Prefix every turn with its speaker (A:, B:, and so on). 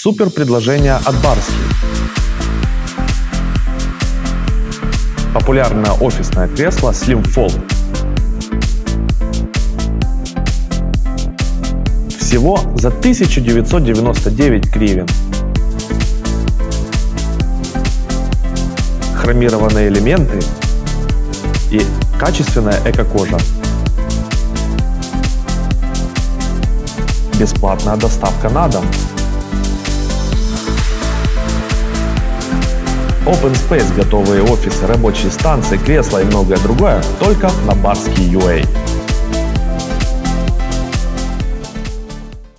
A: Супер предложение от Барски. Популярное офисное кресло Slim Fold. Всего за 1999 гривен. Хромированные элементы и качественная эко-кожа. Бесплатная доставка на дом. Open Space, готовые офисы, рабочие станции, кресла и многое другое только на Барский UA.